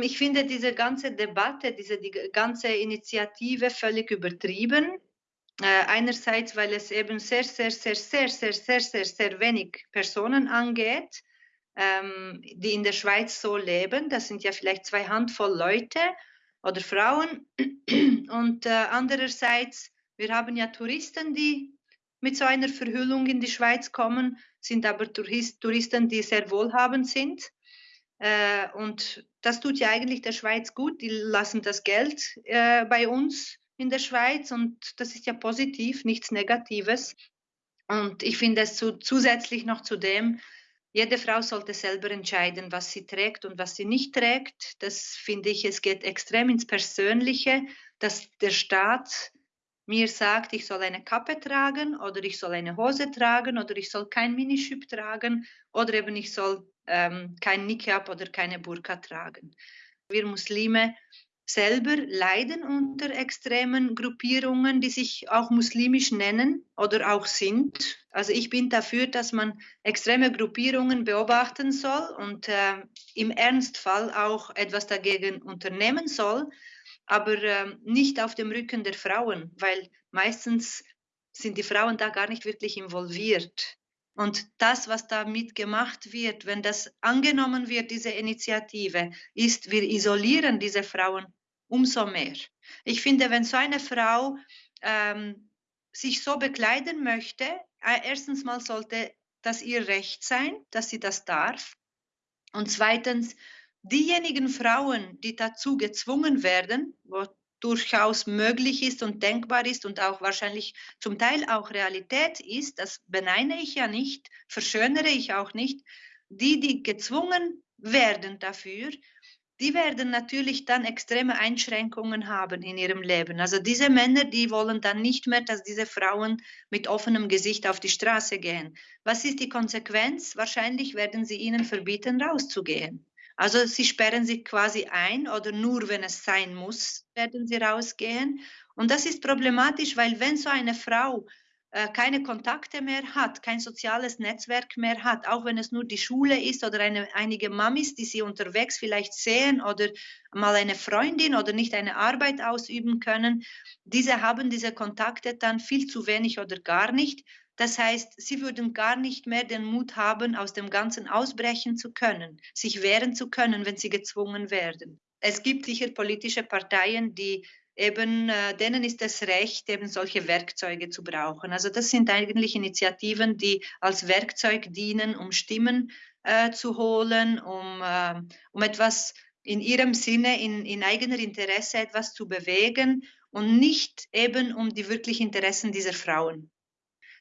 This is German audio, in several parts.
Ich finde diese ganze Debatte, diese die ganze Initiative völlig übertrieben. Äh, einerseits, weil es eben sehr, sehr, sehr, sehr, sehr, sehr, sehr, sehr wenig Personen angeht, ähm, die in der Schweiz so leben. Das sind ja vielleicht zwei Handvoll Leute oder Frauen. Und äh, andererseits, wir haben ja Touristen, die mit so einer Verhüllung in die Schweiz kommen, sind aber Tourist, Touristen, die sehr wohlhabend sind. Äh, und das tut ja eigentlich der Schweiz gut. Die lassen das Geld äh, bei uns in der Schweiz und das ist ja positiv, nichts Negatives. Und ich finde es zu, zusätzlich noch zu dem, jede Frau sollte selber entscheiden, was sie trägt und was sie nicht trägt. Das finde ich, es geht extrem ins Persönliche, dass der Staat mir sagt, ich soll eine Kappe tragen oder ich soll eine Hose tragen oder ich soll kein Minischüpp tragen oder eben ich soll ähm, kein Niqab oder keine Burka tragen. Wir Muslime selber leiden unter extremen Gruppierungen, die sich auch muslimisch nennen oder auch sind. Also ich bin dafür, dass man extreme Gruppierungen beobachten soll und äh, im Ernstfall auch etwas dagegen unternehmen soll, aber äh, nicht auf dem Rücken der Frauen, weil meistens sind die Frauen da gar nicht wirklich involviert. Und das, was damit gemacht wird, wenn das angenommen wird, diese Initiative, ist, wir isolieren diese Frauen umso mehr. Ich finde, wenn so eine Frau ähm, sich so bekleiden möchte, äh, erstens mal sollte das ihr Recht sein, dass sie das darf. Und zweitens, diejenigen Frauen, die dazu gezwungen werden, wo durchaus möglich ist und denkbar ist und auch wahrscheinlich zum Teil auch Realität ist, das beneine ich ja nicht, verschönere ich auch nicht, die, die gezwungen werden dafür, die werden natürlich dann extreme Einschränkungen haben in ihrem Leben. Also diese Männer, die wollen dann nicht mehr, dass diese Frauen mit offenem Gesicht auf die Straße gehen. Was ist die Konsequenz? Wahrscheinlich werden sie ihnen verbieten, rauszugehen. Also sie sperren sich quasi ein oder nur wenn es sein muss, werden sie rausgehen. Und das ist problematisch, weil wenn so eine Frau keine Kontakte mehr hat, kein soziales Netzwerk mehr hat, auch wenn es nur die Schule ist oder eine, einige Mamis, die sie unterwegs vielleicht sehen oder mal eine Freundin oder nicht eine Arbeit ausüben können, diese haben diese Kontakte dann viel zu wenig oder gar nicht. Das heißt, sie würden gar nicht mehr den Mut haben, aus dem Ganzen ausbrechen zu können, sich wehren zu können, wenn sie gezwungen werden. Es gibt sicher politische Parteien, die eben, äh, denen ist das Recht, eben solche Werkzeuge zu brauchen. Also das sind eigentlich Initiativen, die als Werkzeug dienen, um Stimmen äh, zu holen, um, äh, um etwas in ihrem Sinne, in, in eigener Interesse etwas zu bewegen und nicht eben um die wirklichen Interessen dieser Frauen.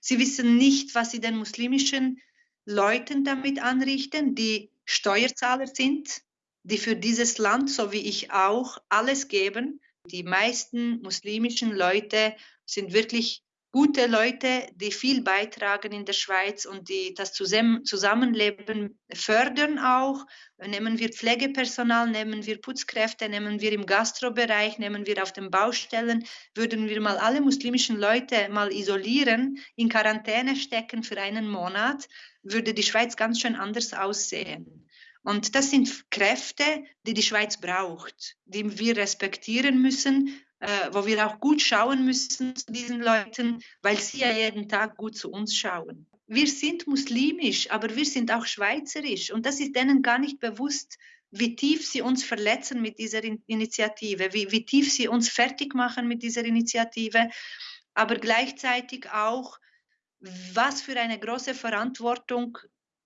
Sie wissen nicht, was sie den muslimischen Leuten damit anrichten, die Steuerzahler sind, die für dieses Land, so wie ich auch, alles geben. Die meisten muslimischen Leute sind wirklich gute Leute, die viel beitragen in der Schweiz und die das Zusammenleben fördern auch. Nehmen wir Pflegepersonal, nehmen wir Putzkräfte, nehmen wir im Gastrobereich, nehmen wir auf den Baustellen, würden wir mal alle muslimischen Leute mal isolieren, in Quarantäne stecken für einen Monat, würde die Schweiz ganz schön anders aussehen. Und das sind Kräfte, die die Schweiz braucht, die wir respektieren müssen, äh, wo wir auch gut schauen müssen zu diesen Leuten, weil sie ja jeden Tag gut zu uns schauen. Wir sind muslimisch, aber wir sind auch schweizerisch und das ist denen gar nicht bewusst, wie tief sie uns verletzen mit dieser Initiative, wie, wie tief sie uns fertig machen mit dieser Initiative, aber gleichzeitig auch, was für eine große Verantwortung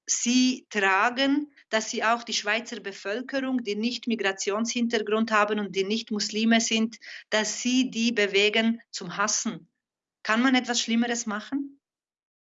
sie tragen, dass sie auch die Schweizer Bevölkerung, die nicht Migrationshintergrund haben und die nicht Muslime sind, dass sie die bewegen zum Hassen. Kann man etwas Schlimmeres machen?